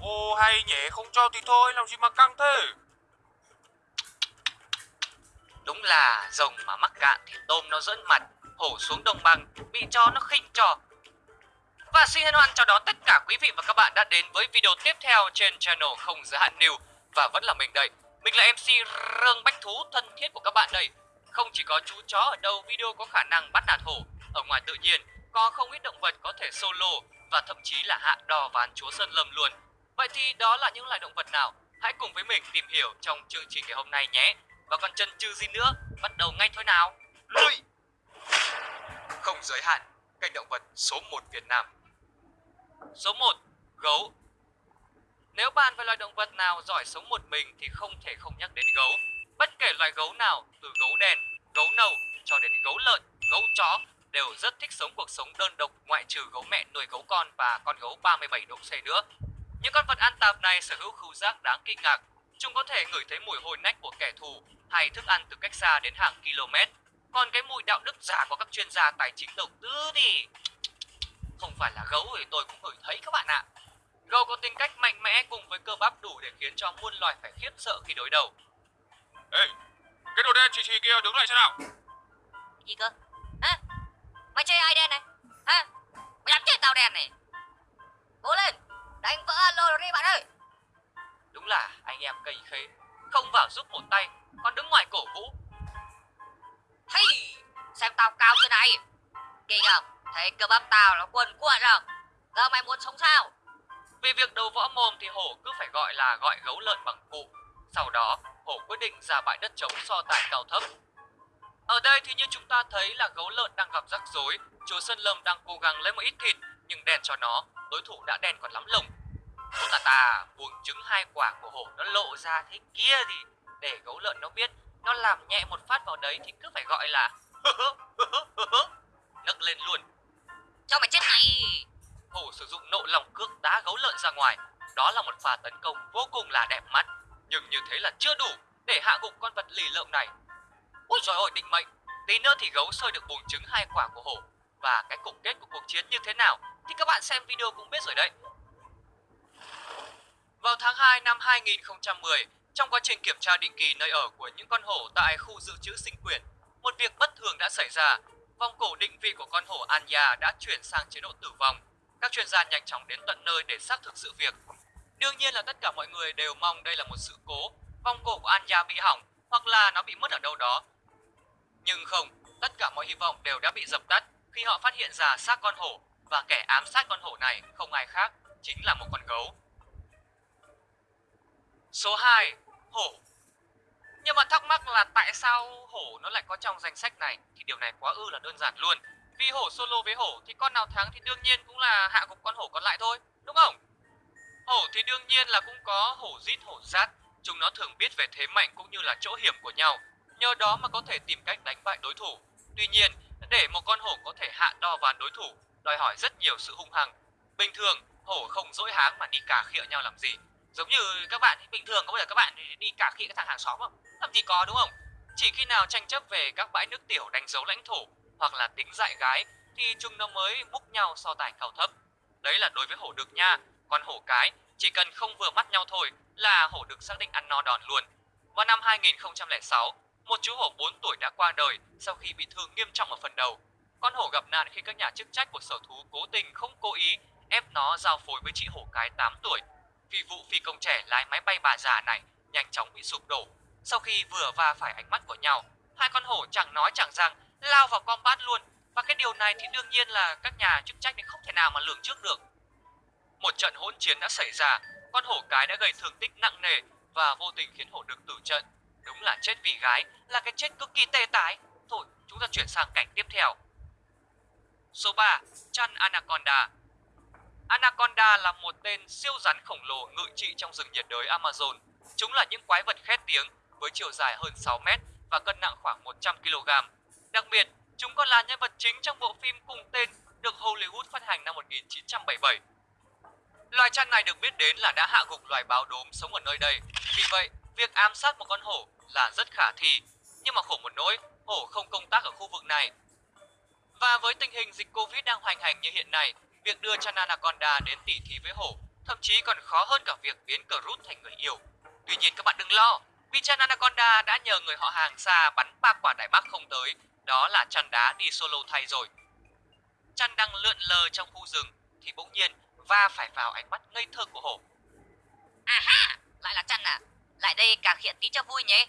Ô hay nhỉ, không cho thì thôi, làm gì mà căng thế? Đúng là rồng mà mắc cạn thì tôm nó dẫn mặt, hổ xuống đồng bằng, bị cho nó khinh trò. Và xin hân hoan chào đón tất cả quý vị và các bạn đã đến với video tiếp theo trên channel Không Giới Hạn New Và vẫn là mình đây, mình là MC Rương Bách Thú thân thiết của các bạn đây. Không chỉ có chú chó ở đâu video có khả năng bắt nạt hổ. Ở ngoài tự nhiên, có không ít động vật có thể solo và thậm chí là hạ đò ván chúa Sơn Lâm luôn. Vậy thì đó là những loài động vật nào? Hãy cùng với mình tìm hiểu trong chương trình ngày hôm nay nhé Và còn chân chừ gì nữa, bắt đầu ngay thôi nào Lui! Không giới hạn, kênh động vật số 1 Việt Nam Số 1. Gấu Nếu bàn về loài động vật nào giỏi sống một mình thì không thể không nhắc đến gấu Bất kể loài gấu nào, từ gấu đen, gấu nâu cho đến gấu lợn, gấu chó đều rất thích sống cuộc sống đơn độc ngoại trừ gấu mẹ nuôi gấu con và con gấu 37 độ C nữa. Những con vật ăn tạp này sở hữu khứu giác đáng kinh ngạc. Chúng có thể ngửi thấy mùi hôi nách của kẻ thù hay thức ăn từ cách xa đến hàng km. Còn cái mùi đạo đức giả của các chuyên gia tài chính đầu tư thì không phải là gấu thì tôi cũng ngửi thấy các bạn ạ. Gấu có tính cách mạnh mẽ cùng với cơ bắp đủ để khiến cho muôn loài phải khiếp sợ khi đối đầu. Ê, cái đồ đen chỉ chỉ kia đứng lại xem nào. Gì cơ? Hả? Mày chơi ai đen này? Hả? Mày làm chết tao đen này. Cố lên, đánh vỡ alo đi bạn ơi. Đúng là anh em cây khế, không vào giúp một tay, còn đứng ngoài cổ vũ. Hey, xem tao cao chưa này. Kinh không? Thấy cơ bắp tao nó quần cuộn rồi. Giờ mày muốn sống sao? Vì việc đầu võ mồm thì hổ cứ phải gọi là gọi gấu lợn bằng cụ. Sau đó, hổ quyết định ra bãi đất trống so tài cao thấp. Ở đây thì như chúng ta thấy là gấu lợn đang gặp rắc rối, chúa Sơn Lâm đang cố gắng lấy một ít thịt nhưng đèn cho nó, đối thủ đã đen còn lắm lồng. Bố tà tà, buồng trứng hai quả của hổ nó lộ ra thế kia thì để gấu lợn nó biết nó làm nhẹ một phát vào đấy thì cứ phải gọi là nấc lên luôn. Cho mày chết này. Hổ sử dụng nộ lòng cước đá gấu lợn ra ngoài. Đó là một pha tấn công vô cùng là đẹp mắt. Nhưng như thế là chưa đủ để hạ gục con vật lì lợm này. Ôi trời ơi định mệnh, tí nữa thì gấu sơi được buồng trứng hai quả của hổ. Và cái cục kết của cuộc chiến như thế nào thì các bạn xem video cũng biết rồi đấy. Vào tháng 2 năm 2010, trong quá trình kiểm tra định kỳ nơi ở của những con hổ tại khu dự trữ sinh quyển, một việc bất thường đã xảy ra. Vòng cổ định vị của con hổ Anya đã chuyển sang chế độ tử vong. Các chuyên gia nhanh chóng đến tận nơi để xác thực sự việc. Đương nhiên là tất cả mọi người đều mong đây là một sự cố, vòng cổ của Anya bị hỏng hoặc là nó bị mất ở đâu đó. Nhưng không, tất cả mọi hy vọng đều đã bị dập tắt khi họ phát hiện ra xác con hổ và kẻ ám sát con hổ này không ai khác, chính là một con gấu. Số 2. Hổ Nhưng mà thắc mắc là tại sao hổ nó lại có trong danh sách này thì điều này quá ư là đơn giản luôn. Vì hổ solo với hổ thì con nào thắng thì đương nhiên cũng là hạ gục con hổ còn lại thôi, đúng không? Hổ thì đương nhiên là cũng có hổ rít hổ rát, chúng nó thường biết về thế mạnh cũng như là chỗ hiểm của nhau, nhờ đó mà có thể tìm cách đánh bại đối thủ. Tuy nhiên, để một con hổ có thể hạ đo ván đối thủ, đòi hỏi rất nhiều sự hung hăng. Bình thường, hổ không dỗi háng mà đi cà khịa nhau làm gì. Giống như các bạn bình thường có bao giờ các bạn đi cà khịa cái thằng hàng xóm không? Làm gì có đúng không? Chỉ khi nào tranh chấp về các bãi nước tiểu đánh dấu lãnh thổ hoặc là tính dại gái thì chúng nó mới múc nhau so tài cao thấp. Đấy là đối với hổ đực nha, còn hổ cái chỉ cần không vừa mắt nhau thôi là hổ đực xác định ăn no đòn luôn. Vào năm 2006, một chú hổ 4 tuổi đã qua đời sau khi bị thương nghiêm trọng ở phần đầu. Con hổ gặp nạn khi các nhà chức trách của sở thú cố tình không cố ý ép nó giao phối với chị hổ cái 8 tuổi. Vì vụ phi công trẻ lái máy bay bà già này nhanh chóng bị sụp đổ. Sau khi vừa va phải ánh mắt của nhau, hai con hổ chẳng nói chẳng rằng lao vào combat luôn. Và cái điều này thì đương nhiên là các nhà chức trách không thể nào mà lường trước được. Một trận hỗn chiến đã xảy ra, con hổ cái đã gây thương tích nặng nề và vô tình khiến hổ đực tử trận. Đúng là chết vì gái, là cái chết cực kỳ tê tái. Thôi, chúng ta chuyển sang cảnh tiếp theo. Số 3. Chăn Anaconda Anaconda là một tên siêu rắn khổng lồ ngự trị trong rừng nhiệt đới Amazon. Chúng là những quái vật khét tiếng với chiều dài hơn 6 mét và cân nặng khoảng 100 kg. Đặc biệt, chúng còn là nhân vật chính trong bộ phim cùng tên được Hollywood phát hành năm 1977. Loài chăn này được biết đến là đã hạ gục loài báo đốm sống ở nơi đây. Vì vậy, việc ám sát một con hổ là rất khả thi. Nhưng mà khổ một nỗi, hổ không công tác ở khu vực này. Và với tình hình dịch Covid đang hoành hành như hiện nay, việc đưa chăn Anaconda đến tỉ thí với hổ thậm chí còn khó hơn cả việc biến cờ rút thành người yêu. Tuy nhiên các bạn đừng lo, vì Chan Anaconda đã nhờ người họ hàng xa bắn ba quả đại bác không tới, đó là chăn đá đi solo thay rồi. Chăn đang lượn lờ trong khu rừng thì bỗng nhiên va phải vào ánh mắt ngây thơ của hổ. À ha, lại đây càng hiện tí cho vui nhé.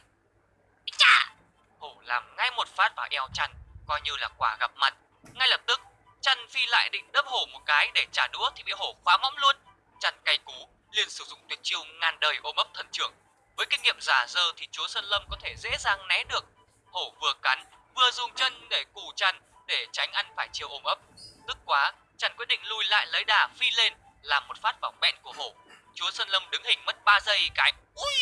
Chà, Hổ làm ngay một phát vào eo chăn, coi như là quả gặp mặt. Ngay lập tức, chăn phi lại định đấm hổ một cái để trả đũa thì bị hổ khóa mõm luôn. Chăn cay cú, liền sử dụng tuyệt chiêu ngàn đời ôm ấp thần trưởng. Với kinh nghiệm giả dơ thì chúa Sơn Lâm có thể dễ dàng né được. Hổ vừa cắn, vừa dùng chân để cù chăn để tránh ăn phải chiêu ôm ấp. Tức quá, chăn quyết định lùi lại lấy đà phi lên, làm một phát vào mẹn của hổ. Chúa Sơn Lâm đứng hình mất 3 giây cái. Ui!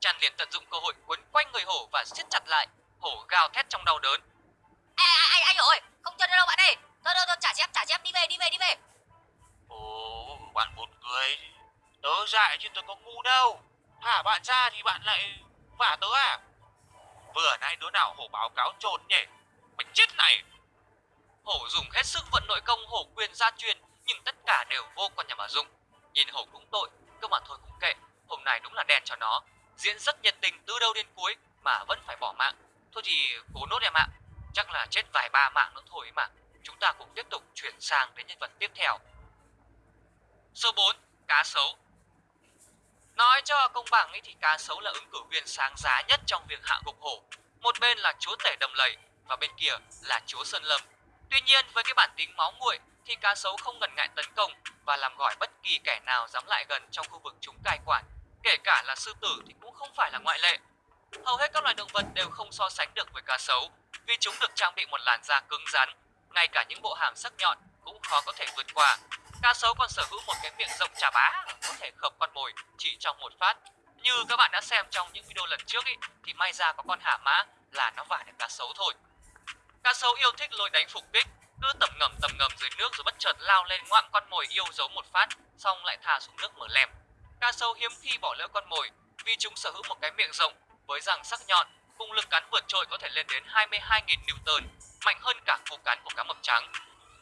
Chăn liền tận dụng cơ hội quấn quanh người hổ và siết chặt lại. Hổ gào thét trong đau đớn. ai ai ai ai ơi, không chơi nữa đâu bạn ơi. Thôi thôi thôi, trả chép, trả chép, đi về, đi về, đi về. Ồ, bạn buồn cười. Tớ dại chứ tớ có ngu đâu. Thả bạn ra thì bạn lại vả tớ à? Vừa nãy đứa nào hổ báo cáo trồn nhỉ? Mày chết này! Hổ dùng hết sức vận nội công hổ quyền gia truyền nhưng tất cả đều vô con nhà mà dụng. Nhìn hổ cũng tội, cơ mà thôi cũng kệ. Hôm nay đúng là đèn cho nó. Diễn rất nhiệt tình từ đầu đến cuối mà vẫn phải bỏ mạng. Thôi thì cố nốt em ạ. Chắc là chết vài ba mạng nữa thôi mà. Chúng ta cũng tiếp tục chuyển sang đến nhân vật tiếp theo. Số 4. Cá sấu Nói cho công bằng ấy thì cá sấu là ứng cử viên sáng giá nhất trong việc hạ gục hổ. Một bên là chúa tể đầm lầy và bên kia là chúa sơn lâm. Tuy nhiên với cái bản tính máu nguội thì cá sấu không ngần ngại tấn công và làm gỏi bất kỳ kẻ nào dám lại gần trong khu vực chúng cai quản. Kể cả là sư tử thì cũng không phải là ngoại lệ. Hầu hết các loài động vật đều không so sánh được với cá sấu vì chúng được trang bị một làn da cứng rắn, ngay cả những bộ hàm sắc nhọn cũng khó có thể vượt qua. Cá sấu còn sở hữu một cái miệng rộng chà bá có thể khập con mồi chỉ trong một phát. Như các bạn đã xem trong những video lần trước ý, thì may ra có con hả mã là nó vả được cá sấu thôi. Cá sấu yêu thích lôi đánh phục kích, cứ tầm ngầm tầm ngầm dưới nước rồi bất chợt lao lên ngoạm con mồi yêu dấu một phát, xong lại thả xuống nước mở lèm. Cá sấu hiếm khi bỏ lỡ con mồi vì chúng sở hữu một cái miệng rộng với răng sắc nhọn, cùng lực cắn vượt trội có thể lên đến 22.000 Newton, mạnh hơn cả cú cắn của cá mập trắng.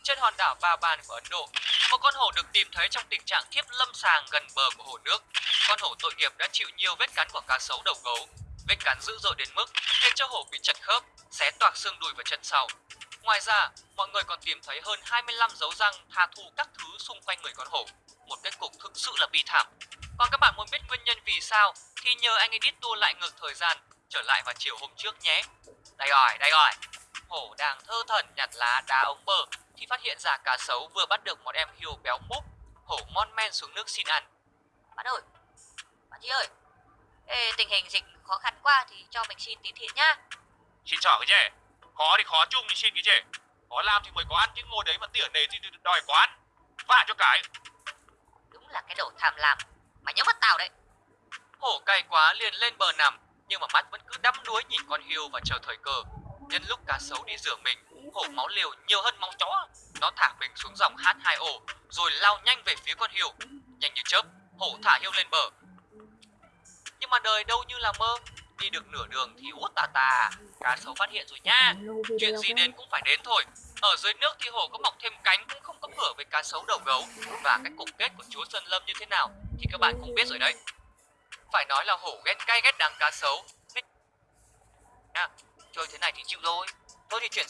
Trên hòn đảo Ba Ban của Ấn Độ, một con hổ được tìm thấy trong tình trạng thiếp lâm sàng gần bờ của hồ nước. Con hổ tội nghiệp đã chịu nhiều vết cắn của cá sấu đầu gấu. Vết cắn dữ dội đến mức khiến cho hổ bị chật khớp, xé toạc xương đùi và chân sau. Ngoài ra, mọi người còn tìm thấy hơn 25 dấu răng tha thu các thứ xung quanh người con hổ. Một kết cục thực sự là bi thảm. Còn các bạn muốn biết nguyên nhân vì sao thì nhờ anh edit tua lại ngược thời gian trở lại vào chiều hôm trước nhé. Đây rồi, đây rồi. Hổ đang thơ thẩn nhặt lá đá ống bờ thì phát hiện ra cá sấu vừa bắt được một em hiêu béo múp. Hổ mon men xuống nước xin ăn. Bạn ơi, bạn chị ơi. Ê, tình hình dịch khó khăn quá thì cho mình xin tí thiện nhá. Xin chở cái gì? Khó thì khó chung thì xin cái gì? Có làm thì mới có ăn chứ ngồi đấy mà tỉa nề thì đòi có ăn. Vả cho cái. Đúng là cái đồ tham lam. Mày nhớ mắt tao đấy. Hổ cay quá liền lên bờ nằm nhưng mà mắt vẫn cứ đắm đuối nhìn con hiêu và chờ thời cơ. Nhân lúc cá sấu đi rửa mình, hổ máu liều nhiều hơn máu chó. Nó thả mình xuống dòng H2O rồi lao nhanh về phía con hiêu. Nhanh như chớp, hổ thả hiêu lên bờ. Nhưng mà đời đâu như là mơ, đi được nửa đường thì út tà tà, cá sấu phát hiện rồi nha. Chuyện gì đến cũng phải đến thôi. Ở dưới nước thì hổ có mọc thêm cánh cũng không có cửa với cá sấu đầu gấu. Và cái cục kết của chúa Sơn Lâm như thế nào thì các bạn cũng biết rồi đấy. Phải nói là hổ ghét cay ghét đắng cá sấu. Nha, à, chơi thế này thì chịu rồi. Thôi thì chuyển